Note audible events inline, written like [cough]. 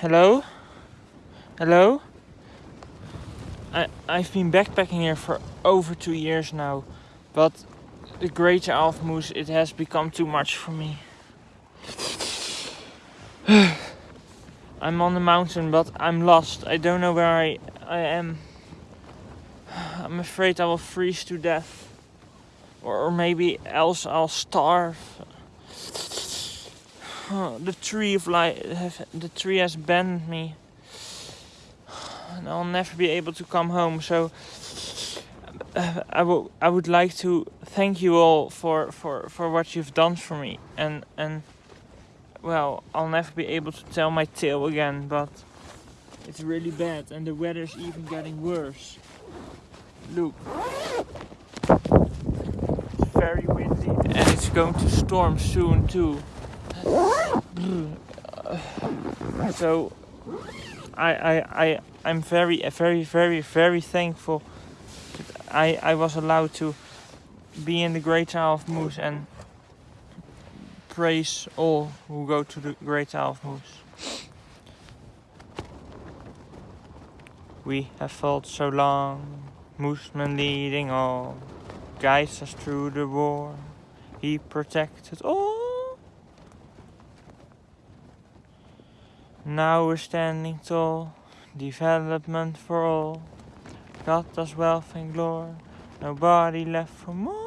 hello? Hello? I, I've been backpacking here for over two years now, but the greater Great Moose it has become too much for me. [sighs] I'm on the mountain, but I'm lost. I don't know where I, I am. I'm afraid I will freeze to death. Or maybe else I'll starve. The tree of life, the tree has banned me. And I'll never be able to come home, so I, will, I would like to thank you all for, for, for what you've done for me. And, and well, I'll never be able to tell my tale again, but it's really bad and the weather's even getting worse. Look. It's very windy and it's going to storm soon too. So I I I I'm very very very very thankful I I was allowed to be in the Great Isle of Moose and praise all who go to the Great Isle of Moose. We have fought so long, Mooseman leading all, guides us through the war. He protected all. Now we're standing tall, development for all. Got us wealth and glory, nobody left for more.